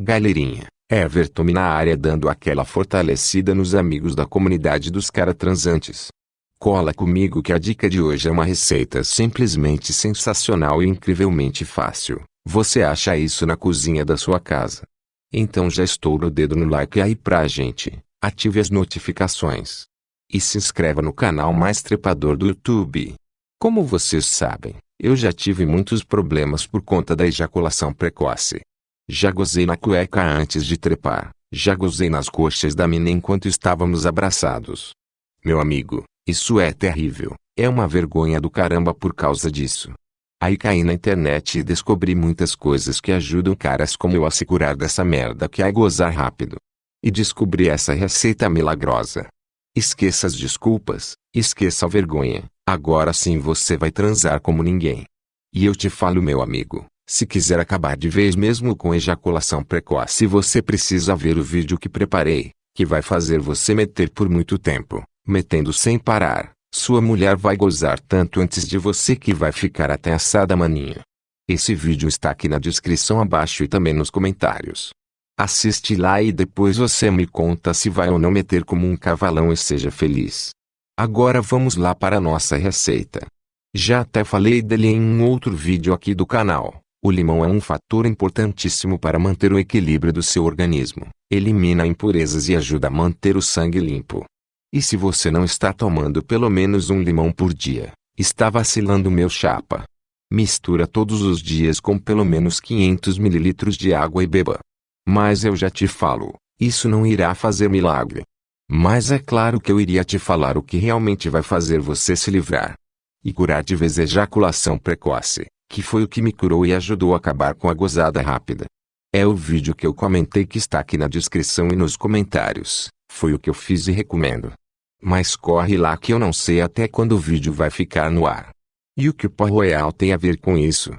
Galerinha, Everton na área dando aquela fortalecida nos amigos da comunidade dos cara transantes. Cola comigo que a dica de hoje é uma receita simplesmente sensacional e incrivelmente fácil. Você acha isso na cozinha da sua casa. Então já estou o dedo no like aí pra gente. Ative as notificações. E se inscreva no canal mais trepador do YouTube. Como vocês sabem, eu já tive muitos problemas por conta da ejaculação precoce. Já gozei na cueca antes de trepar, já gozei nas coxas da mina enquanto estávamos abraçados. Meu amigo, isso é terrível, é uma vergonha do caramba por causa disso. Aí caí na internet e descobri muitas coisas que ajudam caras como eu a se curar dessa merda que é gozar rápido. E descobri essa receita milagrosa. Esqueça as desculpas, esqueça a vergonha, agora sim você vai transar como ninguém. E eu te falo meu amigo, se quiser acabar de vez mesmo com ejaculação precoce você precisa ver o vídeo que preparei, que vai fazer você meter por muito tempo, metendo sem parar. Sua mulher vai gozar tanto antes de você que vai ficar até assada maninha. Esse vídeo está aqui na descrição abaixo e também nos comentários. Assiste lá e depois você me conta se vai ou não meter como um cavalão e seja feliz. Agora vamos lá para a nossa receita. Já até falei dele em um outro vídeo aqui do canal. O limão é um fator importantíssimo para manter o equilíbrio do seu organismo. Elimina impurezas e ajuda a manter o sangue limpo. E se você não está tomando pelo menos um limão por dia, está vacilando meu chapa. Mistura todos os dias com pelo menos 500 ml de água e beba. Mas eu já te falo, isso não irá fazer milagre. Mas é claro que eu iria te falar o que realmente vai fazer você se livrar. E curar de vez ejaculação precoce, que foi o que me curou e ajudou a acabar com a gozada rápida. É o vídeo que eu comentei que está aqui na descrição e nos comentários. Foi o que eu fiz e recomendo. Mas corre lá que eu não sei até quando o vídeo vai ficar no ar. E o que o pó royal tem a ver com isso?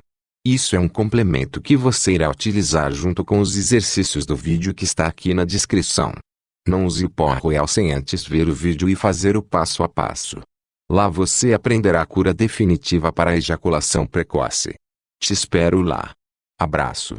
Isso é um complemento que você irá utilizar junto com os exercícios do vídeo que está aqui na descrição. Não use o pó royal sem antes ver o vídeo e fazer o passo a passo. Lá você aprenderá a cura definitiva para a ejaculação precoce. Te espero lá. Abraço.